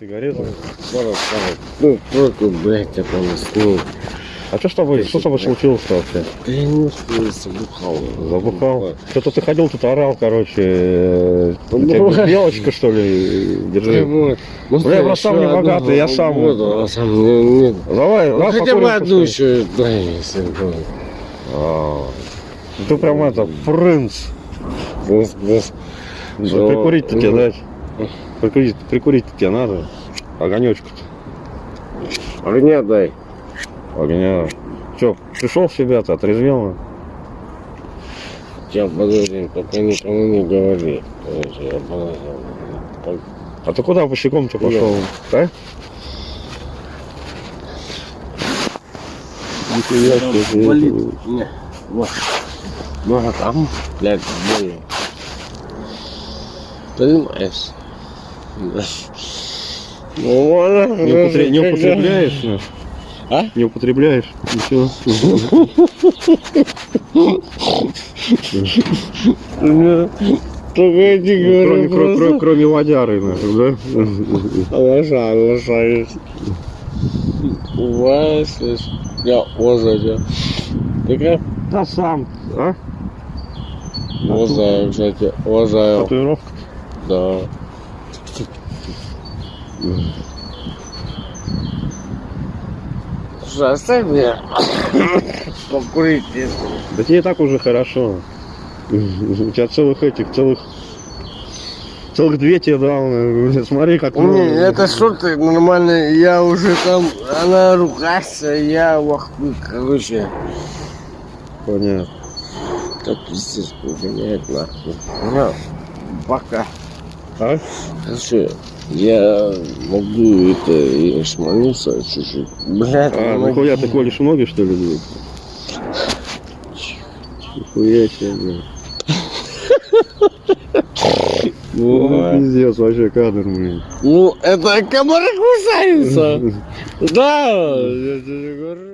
Сигарету. Ну, только, блядь, я полоснул. А что с тобой, что с тобой случилось-то вообще? Да я не успел, забухал. Забухал? Что-то ты ходил, тут орал, короче. э, Ну. Девочка, что ли, держи. Бля, я еще просто сам не богатый, я сам. а. Давай, Ну, хотя бы одну еще дай, если. А, Ты прям это, принц. Что? Прикурить-то тебе Ну. дать. Прикурить, прикурить тебе надо. Огонечку-то. Огня дай. Огня. Че, пришел в себя-то, отрезвел? Я подожди, пока никому не говори. Я А ты куда босиком-то пошел? Да? Нихуя себе. Болит. Не, вот. Ну а там, блядь, больно. Понимаешь? Да. Ну. Не, употре- не употребляешь? ну? А? Не употребляешь? Ничего. Только я тебе Кроме, говорю, кро- кро- просто. кроме водяры, да? Уважаю, уважаю. Уважаю, слышь. Я уважаю. Такая? Да сам. А? Уважаю, кстати, уважаю. Татуировка. Да. Слушай, оставь меня покурить. Да тебе и так уже хорошо. У тебя целых этих, целых... Целых две тебе дал. Смотри, как. Не, это шорты нормальные, я уже там, она ругается, я вахуй, короче. Понятно. Так пиздец, гоняет нахуй. На, пока. А? Короче, я могу это и шмануться чуть-чуть. Блядь, А, помоги. нихуя ты колешь ноги, что ли, блядь? Нихуя себе, блядь. Ну, пиздец, вообще кадр, блин. Ну, это комары кусаются. Да, я тебе говорю.